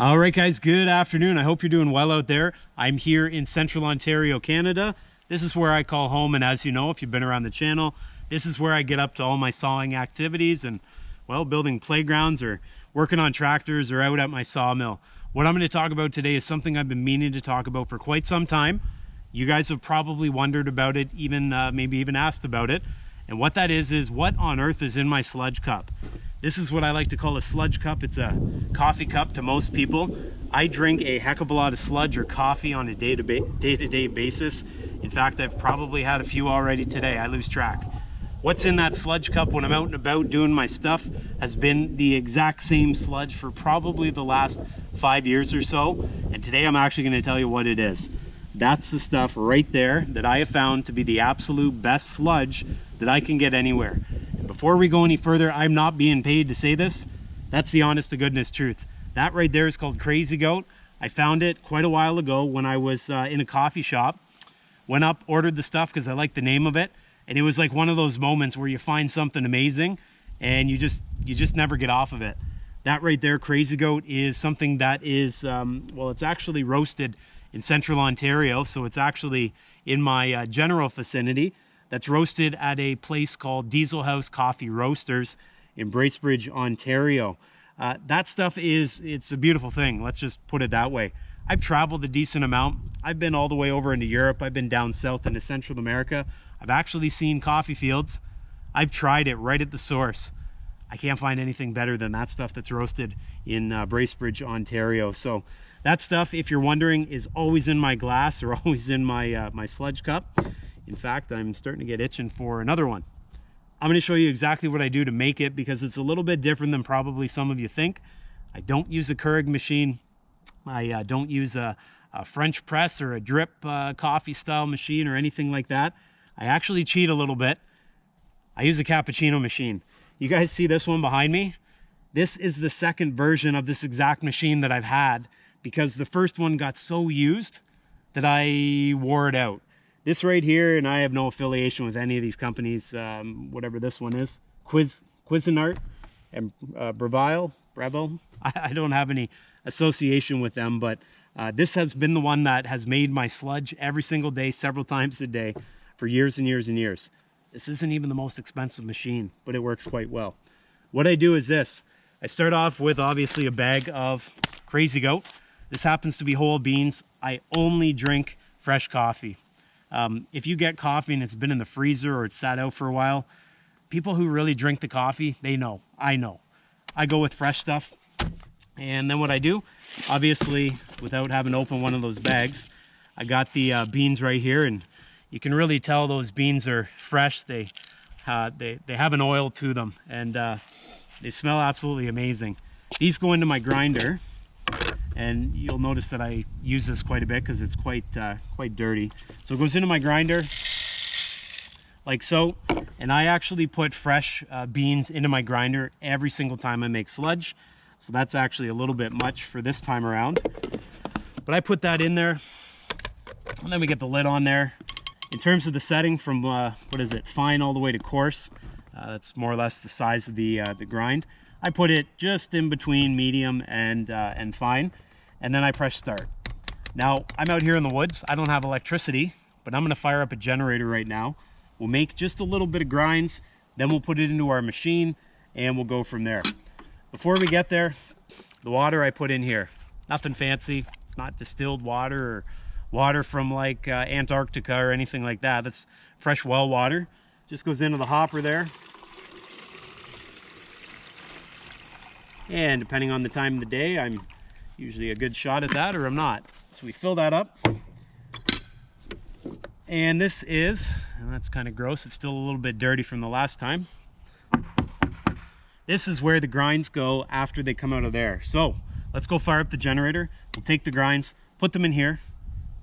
All right, guys, good afternoon. I hope you're doing well out there. I'm here in central Ontario, Canada. This is where I call home, and as you know, if you've been around the channel, this is where I get up to all my sawing activities and, well, building playgrounds or working on tractors or out at my sawmill. What I'm going to talk about today is something I've been meaning to talk about for quite some time. You guys have probably wondered about it, even uh, maybe even asked about it. And what that is, is what on earth is in my sludge cup? This is what I like to call a sludge cup. It's a coffee cup to most people. I drink a heck of a lot of sludge or coffee on a day-to-day -day basis. In fact, I've probably had a few already today. I lose track. What's in that sludge cup when I'm out and about doing my stuff has been the exact same sludge for probably the last five years or so. And today I'm actually gonna tell you what it is. That's the stuff right there that I have found to be the absolute best sludge that I can get anywhere. Before we go any further, I'm not being paid to say this. That's the honest to goodness truth. That right there is called Crazy Goat. I found it quite a while ago when I was uh, in a coffee shop. Went up, ordered the stuff because I like the name of it. And it was like one of those moments where you find something amazing and you just you just never get off of it. That right there, Crazy Goat, is something that is, um, well, it's actually roasted in central Ontario. So it's actually in my uh, general vicinity that's roasted at a place called Diesel House Coffee Roasters in Bracebridge, Ontario. Uh, that stuff is, it's a beautiful thing. Let's just put it that way. I've traveled a decent amount. I've been all the way over into Europe. I've been down south into Central America. I've actually seen coffee fields. I've tried it right at the source. I can't find anything better than that stuff that's roasted in uh, Bracebridge, Ontario. So that stuff, if you're wondering, is always in my glass or always in my, uh, my sludge cup. In fact, I'm starting to get itching for another one. I'm going to show you exactly what I do to make it because it's a little bit different than probably some of you think. I don't use a Keurig machine. I uh, don't use a, a, French press or a drip uh, coffee style machine or anything like that. I actually cheat a little bit. I use a cappuccino machine. You guys see this one behind me? This is the second version of this exact machine that I've had because the first one got so used that I wore it out. This right here, and I have no affiliation with any of these companies, um, whatever this one is, Quiz, and uh, Breville, Breville. I, I, don't have any association with them, but uh, this has been the one that has made my sludge every single day, several times a day for years and years and years. This isn't even the most expensive machine, but it works quite well. What I do is this. I start off with obviously a bag of Crazy Goat. This happens to be whole beans. I only drink fresh coffee. Um, if you get coffee and it's been in the freezer or it's sat out for a while, people who really drink the coffee, they know. I know. I go with fresh stuff. And then what I do, obviously, without having to open one of those bags, I got the uh, beans right here. And you can really tell those beans are fresh. They, uh, they, they have an oil to them. And uh, they smell absolutely amazing. These go into my grinder and you'll notice that I use this quite a bit because it's quite uh, quite dirty. So it goes into my grinder like so, and I actually put fresh uh, beans into my grinder every single time I make sludge. So that's actually a little bit much for this time around. But I put that in there, and then we get the lid on there. In terms of the setting from, uh, what is it, fine all the way to coarse, uh, that's more or less the size of the, uh, the grind. I put it just in between medium and, uh, and fine, and then I press start. Now, I'm out here in the woods. I don't have electricity, but I'm gonna fire up a generator right now. We'll make just a little bit of grinds, then we'll put it into our machine, and we'll go from there. Before we get there, the water I put in here, nothing fancy. It's not distilled water or water from like uh, Antarctica or anything like that. That's fresh well water. Just goes into the hopper there. And depending on the time of the day, I'm usually a good shot at that or I'm not. So we fill that up. And this is, and that's kind of gross, it's still a little bit dirty from the last time. This is where the grinds go after they come out of there. So let's go fire up the generator. We'll take the grinds, put them in here,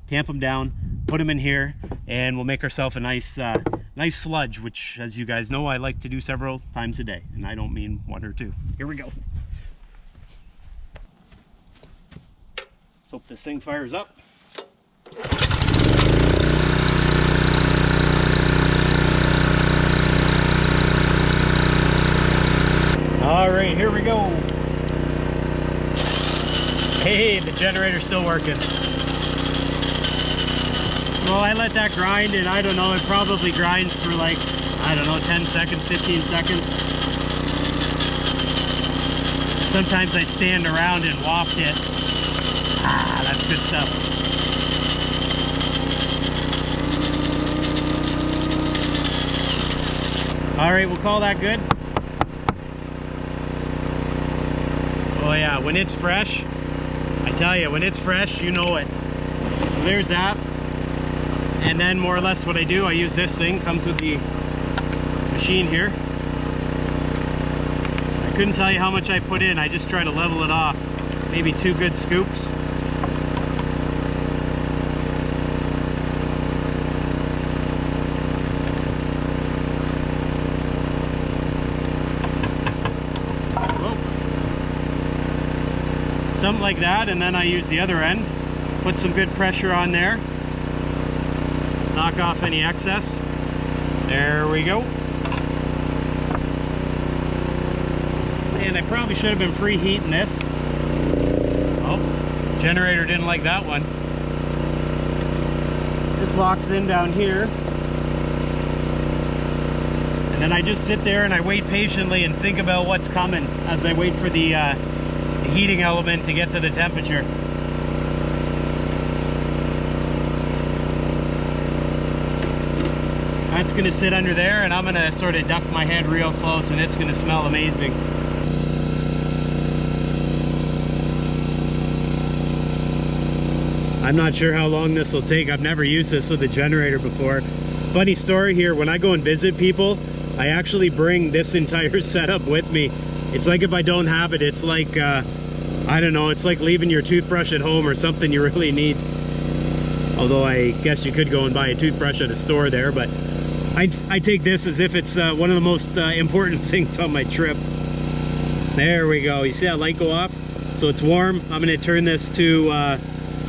tamp them down, put them in here, and we'll make ourselves a nice, uh, nice sludge, which as you guys know, I like to do several times a day. And I don't mean one or two. Here we go. Let's hope this thing fires up. All right, here we go. Hey, the generator's still working. So I let that grind and I don't know, it probably grinds for like, I don't know, 10 seconds, 15 seconds. Sometimes I stand around and waft it. That's good stuff. All right, we'll call that good. Oh yeah, when it's fresh, I tell you, when it's fresh, you know it. So there's that. And then more or less what I do, I use this thing, comes with the machine here. I couldn't tell you how much I put in, I just try to level it off. Maybe two good scoops. something like that and then I use the other end. Put some good pressure on there. Knock off any excess. There we go. And I probably should have been preheating this. Oh generator didn't like that one. This locks in down here. And then I just sit there and I wait patiently and think about what's coming as I wait for the uh, the heating element to get to the temperature. That's gonna sit under there and I'm gonna sort of duck my head real close and it's gonna smell amazing. I'm not sure how long this will take. I've never used this with a generator before. Funny story here, when I go and visit people, I actually bring this entire setup with me it's like if I don't have it, it's like, uh, I don't know, it's like leaving your toothbrush at home or something you really need. Although I guess you could go and buy a toothbrush at a store there, but I, I take this as if it's uh, one of the most uh, important things on my trip. There we go. You see that light go off? So it's warm. I'm going to turn this to, uh,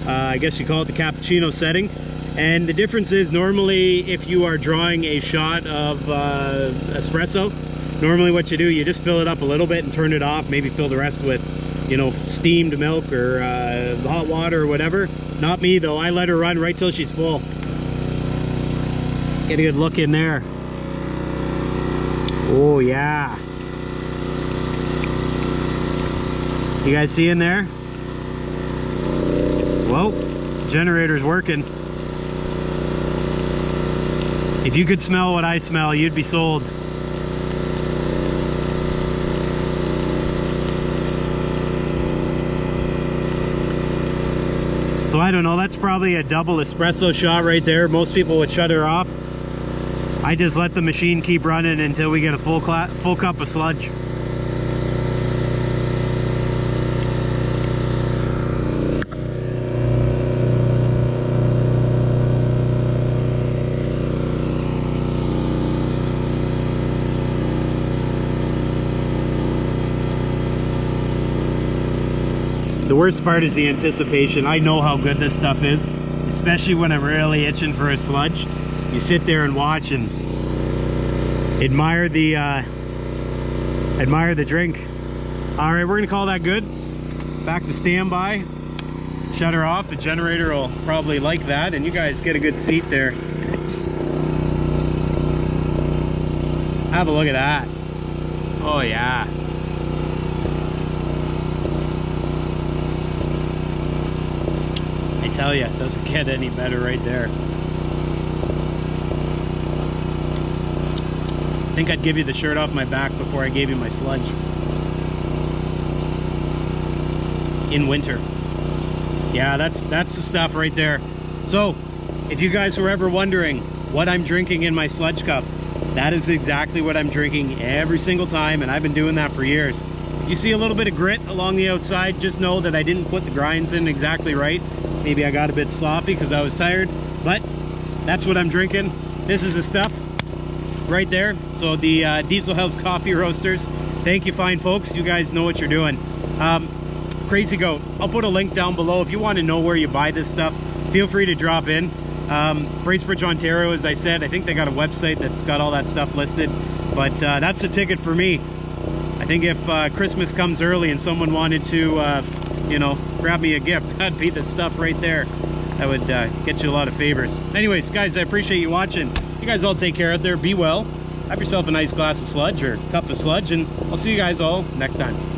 uh, I guess you call it the cappuccino setting. And the difference is normally if you are drawing a shot of uh, espresso, normally what you do you just fill it up a little bit and turn it off maybe fill the rest with you know steamed milk or uh, hot water or whatever. Not me though. I let her run right till she's full. Get a good look in there. Oh yeah. You guys see in there? Whoa generator's working. If you could smell what I smell you'd be sold So I don't know, that's probably a double espresso shot right there. Most people would shut her off. I just let the machine keep running until we get a full, full cup of sludge. Worst part is the anticipation. I know how good this stuff is, especially when I'm really itching for a sludge. You sit there and watch and admire the uh, admire the drink. All right, we're gonna call that good. Back to standby. Shut her off. The generator will probably like that, and you guys get a good seat there. Have a look at that. Oh yeah. Tell you, it doesn't get any better right there. I think I'd give you the shirt off my back before I gave you my sludge. In winter. Yeah, that's that's the stuff right there. So, if you guys were ever wondering what I'm drinking in my sludge cup, that is exactly what I'm drinking every single time, and I've been doing that for years. If you see a little bit of grit along the outside, just know that I didn't put the grinds in exactly right. Maybe I got a bit sloppy because I was tired, but that's what I'm drinking. This is the stuff right there. So the uh, Diesel House Coffee Roasters. Thank you, fine folks. You guys know what you're doing. Um, Crazy Goat, I'll put a link down below. If you want to know where you buy this stuff, feel free to drop in. Um, Bracebridge, Ontario, as I said, I think they got a website that's got all that stuff listed. But uh, that's a ticket for me. I think if uh, Christmas comes early and someone wanted to uh, you know, grab me a gift. That'd be the stuff right there. That would uh, get you a lot of favors. Anyways, guys, I appreciate you watching. You guys all take care out there. Be well. Have yourself a nice glass of sludge or cup of sludge, and I'll see you guys all next time.